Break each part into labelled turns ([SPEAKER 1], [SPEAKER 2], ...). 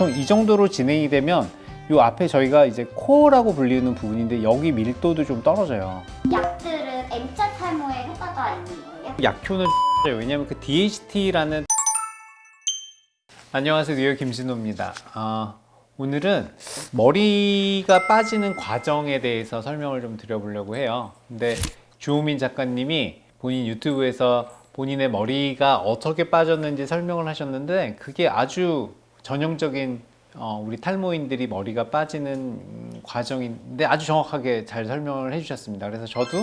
[SPEAKER 1] 보통 이 정도로 진행이 되면 이 앞에 저희가 이제 코어라고 불리는 부분인데 여기 밀도도 좀 떨어져요.
[SPEAKER 2] 약들은 M자 탈모에 효과가 있는 거예요?
[SPEAKER 1] 약효는 왜냐면 그 DHT라는 안녕하세요 뉴욕 김진호입니다. 아, 오늘은 머리가 빠지는 과정에 대해서 설명을 좀 드려보려고 해요. 근데 주호민 작가님이 본인 유튜브에서 본인의 머리가 어떻게 빠졌는지 설명을 하셨는데 그게 아주 전형적인 어, 우리 탈모인들이 머리가 빠지는 음, 과정인데 아주 정확하게 잘 설명을 해주셨습니다. 그래서 저도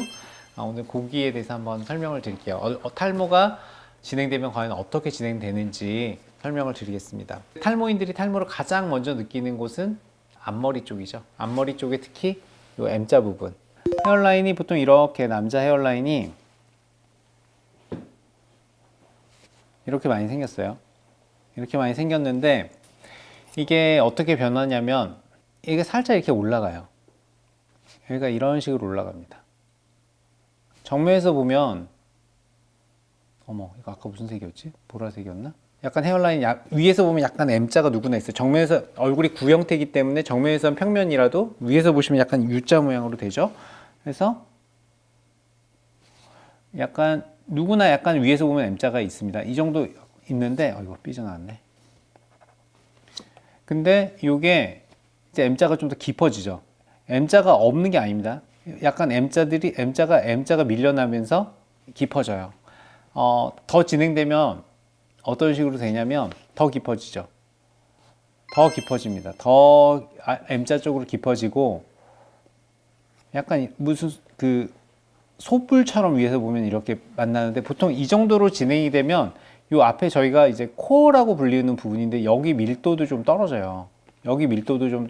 [SPEAKER 1] 아, 오늘 고기에 대해서 한번 설명을 드릴게요. 어, 어, 탈모가 진행되면 과연 어떻게 진행되는지 설명을 드리겠습니다. 탈모인들이 탈모를 가장 먼저 느끼는 곳은 앞머리 쪽이죠. 앞머리 쪽에 특히 이 M자 부분. 헤어라인이 보통 이렇게 남자 헤어라인이 이렇게 많이 생겼어요. 이렇게 많이 생겼는데 이게 어떻게 변하냐면 이게 살짝 이렇게 올라가요. 여기가 이런 식으로 올라갑니다. 정면에서 보면 어머 이거 아까 무슨 색이었지? 보라색이었나? 약간 헤어라인 약, 위에서 보면 약간 M자가 누구나 있어요. 정면에서 얼굴이 구형태이기 때문에 정면에서는 평면이라도 위에서 보시면 약간 U자 모양으로 되죠. 그래서 약간 누구나 약간 위에서 보면 M자가 있습니다. 이 정도 있는데 어 이거 삐져나왔네. 근데 이게 이제 M자가 좀 더 깊어지죠. M자가 없는 게 아닙니다. 약간 M자들이 M자가 M자가 밀려나면서 깊어져요. 어, 더 진행되면 어떤 식으로 되냐면 더 깊어지죠. 더 깊어집니다. 더 아, M자 쪽으로 깊어지고 약간 무슨 그 소뿔처럼 위에서 보면 이렇게 만나는데 보통 이 정도로 진행이 되면 요 앞에 저희가 이제 코어라고 불리는 부분인데 여기 밀도도 좀 떨어져요. 여기 밀도도 좀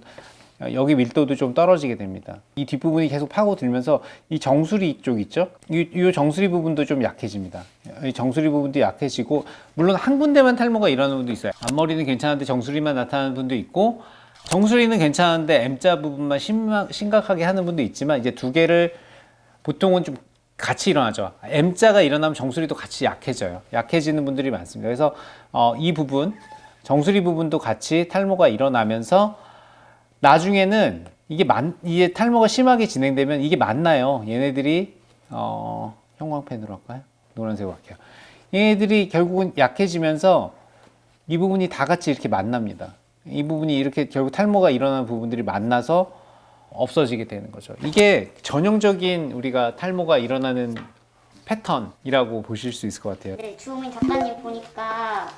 [SPEAKER 1] 여기 밀도도 좀 떨어지게 됩니다. 이 뒷부분이 계속 파고들면서 이 정수리 쪽 있죠? 이, 이 정수리 부분도 좀 약해집니다. 이 정수리 부분도 약해지고 물론 한 군데만 탈모가 일어나는 분도 있어요. 앞머리는 괜찮은데 정수리만 나타나는 분도 있고 정수리는 괜찮은데 M자 부분만 심각, 심각하게 하는 분도 있지만 이제 두 개를 보통은 좀 같이 일어나죠. M자가 일어나면 정수리도 같이 약해져요. 약해지는 분들이 많습니다. 그래서 어, 이 부분, 정수리 부분도 같이 탈모가 일어나면서 나중에는 이게 만, 이게 탈모가 심하게 진행되면 이게 맞나요? 얘네들이 어, 형광펜으로 할까요? 노란색으로 할게요. 얘네들이 결국은 약해지면서 이 부분이 다 같이 이렇게 만납니다. 이 부분이 이렇게 결국 탈모가 일어나는 부분들이 만나서 없어지게 되는 거죠. 이게 전형적인 우리가 탈모가 일어나는 패턴이라고 보실 수 있을 것 같아요.
[SPEAKER 2] 네, 주호민 작가님 보니까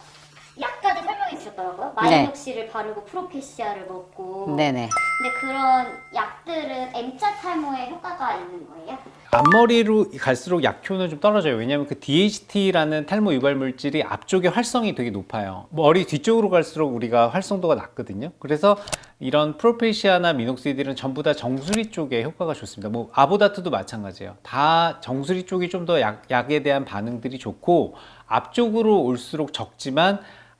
[SPEAKER 2] 주셨더라고요.
[SPEAKER 3] 네.
[SPEAKER 2] 마이녹시를 바르고 프로페시아를 먹고.
[SPEAKER 3] 네네.
[SPEAKER 2] 근데 그런 약들은 M자 탈모에 효과가 있는 거예요?
[SPEAKER 1] 앞머리로 갈수록 약효는 좀 떨어져요. 왜냐하면 그 DHT라는 탈모 유발 물질이 앞쪽에 활성이 되게 높아요. 머리 뒤쪽으로 갈수록 우리가 활성도가 낮거든요. 그래서 이런 프로페시아나 미녹시딜은 전부 다 정수리 쪽에 효과가 좋습니다. 뭐 아보다트도 마찬가지예요. 다 정수리 쪽이 좀 더 약에 대한 반응들이 좋고 앞쪽으로 올수록 적지만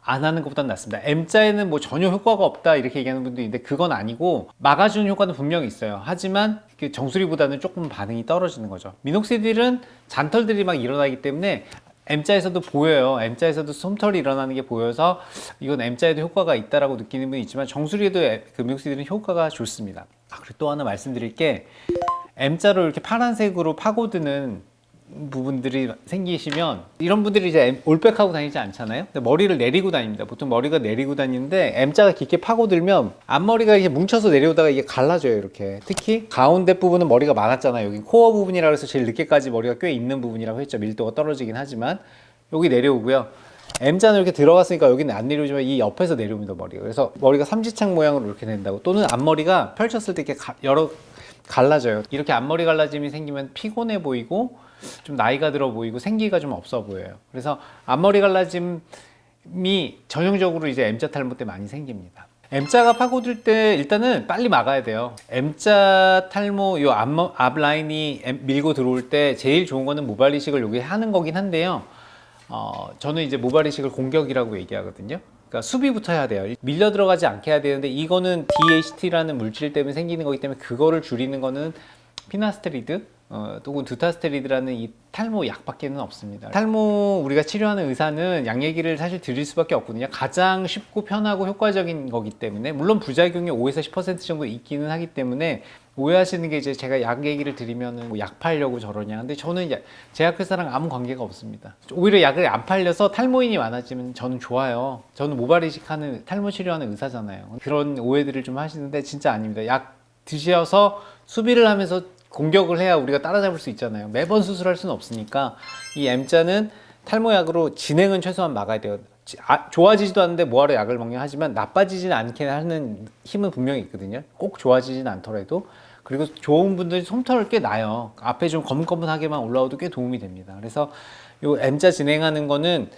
[SPEAKER 1] 안 하는 것보단 낫습니다. M자에는 뭐 전혀 효과가 없다 이렇게 얘기하는 분도 있는데 그건 아니고 막아주는 효과는 분명히 있어요. 하지만 그 정수리보다는 조금 반응이 떨어지는 거죠. 미녹시딜은 잔털들이 막 일어나기 때문에 M자에서도 보여요. M자에서도 솜털이 일어나는 게 보여서 이건 M자에도 효과가 있다라고 느끼는 분이 있지만 정수리에도 그 미녹시딜은 효과가 좋습니다. 아, 그리고 또 하나 말씀드릴 게 M자로 이렇게 파란색으로 파고드는 부분들이 생기시면 이런 분들이 이제 올백하고 다니지 않잖아요? 근데 머리를 내리고 다닙니다. 보통 머리가 내리고 다니는데 M자가 깊게 파고들면 앞머리가 이렇게 뭉쳐서 내려오다가 이게 갈라져요 이렇게. 특히 가운데 부분은 머리가 많았잖아요. 여기 코어 부분이라 해서 제일 늦게까지 머리가 꽤 있는 부분이라고 했죠. 밀도가 떨어지긴 하지만 여기 내려오고요. M자는 이렇게 들어갔으니까 여기는 안 내려오지만 이 옆에서 내려옵니다 머리가. 그래서 머리가 삼지창 모양으로 이렇게 된다고. 또는 앞머리가 펼쳤을 때 이렇게 가- 여러 갈라져요. 이렇게 앞머리 갈라짐이 생기면 피곤해 보이고 좀 나이가 들어 보이고 생기가 좀 없어 보여요. 그래서 앞머리 갈라짐이 전형적으로 이제 M자 탈모 때 많이 생깁니다. M자가 파고들 때 일단은 빨리 막아야 돼요. M자 탈모 요 앞, 앞라인이 밀고 들어올 때 제일 좋은 거는 모발 이식을 여기 하는 거긴 한데요. 어, 저는 이제 모발 이식을 공격이라고 얘기하거든요 그러니까 수비부터 해야 돼요. 밀려 들어가지 않게 해야 되는데 이거는 DHT라는 물질 때문에 생기는 거기 때문에 그거를 줄이는 거는 피나스테리드 어, 또는 두타스테리드라는 이 탈모 약밖에는 없습니다. 탈모 우리가 치료하는 의사는 약 얘기를 사실 드릴 수밖에 없거든요. 가장 쉽고 편하고 효과적인 거기 때문에 물론 부작용이 5에서 10% 정도 있기는 하기 때문에 오해하시는 게 이제 제가 약 얘기를 드리면은 뭐 약 팔려고 저러냐. 근데 저는 야- 제약회사랑 아무 관계가 없습니다. 오히려 약을 안 팔려서 탈모인이 많아지면 저는 좋아요. 저는 모발 이식하는 탈모 치료하는 의사잖아요. 그런 오해들을 좀 하시는데 진짜 아닙니다. 약 드셔서 수비를 하면서 공격을 해야 우리가 따라잡을 수 있잖아요. 매번 수술할 수는 없으니까 이 M자는 탈모약으로 진행은 최소한 막아야 돼요. 지- 아, 좋아지지도 않는데 뭐하러 약을 먹냐 하지만 나빠지지는 않게 하는 힘은 분명히 있거든요. 꼭 좋아지진 않더라도 그리고 좋은 분들이 솜털을 꽤 나요. 앞에 좀 거뭇거뭇하게만 올라오도 꽤 도움이 됩니다. 그래서 요 M자 진행하는 거는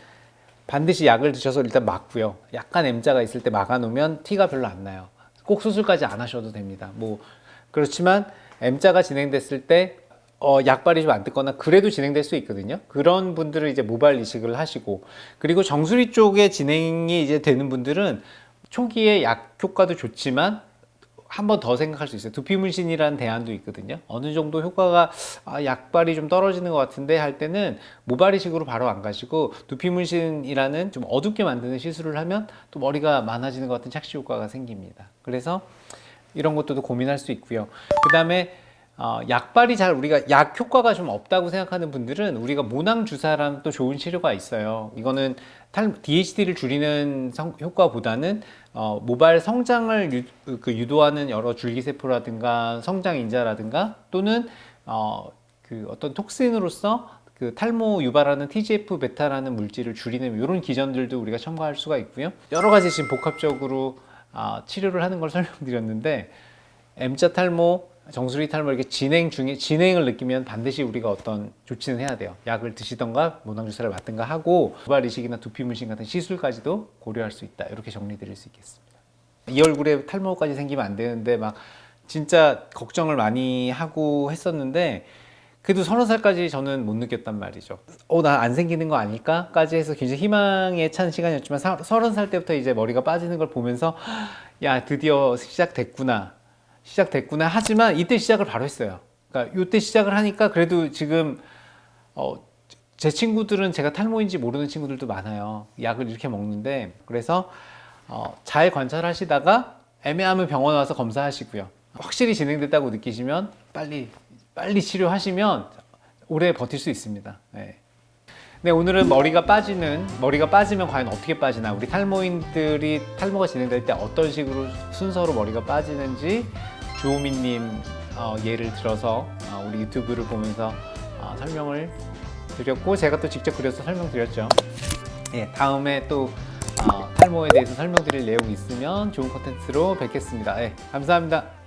[SPEAKER 1] 반드시 약을 드셔서 일단 막고요. 약간 M자가 있을 때 막아 놓으면 티가 별로 안 나요. 꼭 수술까지 안 하셔도 됩니다. 뭐 그렇지만 M자가 진행됐을 때 어, 약발이 좀 안 듣거나 그래도 진행될 수 있거든요. 그런 분들은 이제 모발 이식을 하시고 그리고 정수리 쪽에 진행이 이제 되는 분들은 초기에 약 효과도 좋지만 한 번 더 생각할 수 있어요. 두피 문신이라는 대안도 있거든요. 어느 정도 효과가 아, 약발이 좀 떨어지는 것 같은데 할 때는 모발 이식으로 바로 안 가시고 두피 문신이라는 좀 어둡게 만드는 시술을 하면 또 머리가 많아지는 것 같은 착시 효과가 생깁니다. 그래서 이런 것도 고민할 수 있고요. 그 다음에 어, 약발이 잘 우리가 약 효과가 좀 없다고 생각하는 분들은 우리가 모낭 주사라는 또 좋은 치료가 있어요. 이거는 탈, DHD를 줄이는 성- 효과보다는 어, 모발 성장을 유, 그 유도하는 여러 줄기세포라든가 성장 인자라든가 또는 어, 그 어떤 톡신으로서 그 탈모 유발하는 TGF 베타라는 물질을 줄이는 이런 기전들도 우리가 첨가할 수가 있고요. 여러 가지 지금 복합적으로 아, 치료를 하는 걸 설명드렸는데 M자 탈모, 정수리 탈모 이렇게 진행 중에 진행을 느끼면 반드시 우리가 어떤 조치는 해야 돼요. 약을 드시던가 모낭 주사를 맞든가 하고 모발 이식이나 두피 문신 같은 시술까지도 고려할 수 있다. 이렇게 정리드릴 수 있겠습니다. 이 얼굴에 탈모까지 생기면 안 되는데 막 진짜 걱정을 많이 하고 했었는데 그래도 서른 살까지 저는 못 느꼈단 말이죠. 어, 나 안 생기는 거 아닐까?까지 해서 굉장히 희망에 찬 시간이었지만 사- 서른 살 때부터 이제 머리가 빠지는 걸 보면서 야 드디어 시작됐구나, 시작됐구나. 하지만 이때 시작을 바로 했어요. 그러니까 이때 시작을 하니까 그래도 지금 어, 제 친구들은 제가 탈모인지 모르는 친구들도 많아요. 약을 이렇게 먹는데 그래서 어, 잘 관찰하시다가 애매하면 병원 와서 검사하시고요. 확실히 진행됐다고 느끼시면 빨리 빨리 치료하시면 오래 버틸 수 있습니다. 네. 네, 오늘은 머리가 빠지는 머리가 빠지면 과연 어떻게 빠지나 우리 탈모인들이 탈모가 진행될 때 어떤 식으로 순서로 머리가 빠지는지 주호민님 어, 예를 들어서 어, 우리 유튜브를 보면서 어, 설명을 드렸고 제가 또 직접 그려서 설명드렸죠. 예, 다음에 또 어, 탈모에 대해서 설명드릴 내용이 있으면 좋은 컨텐츠로 뵙겠습니다. 예, 감사합니다.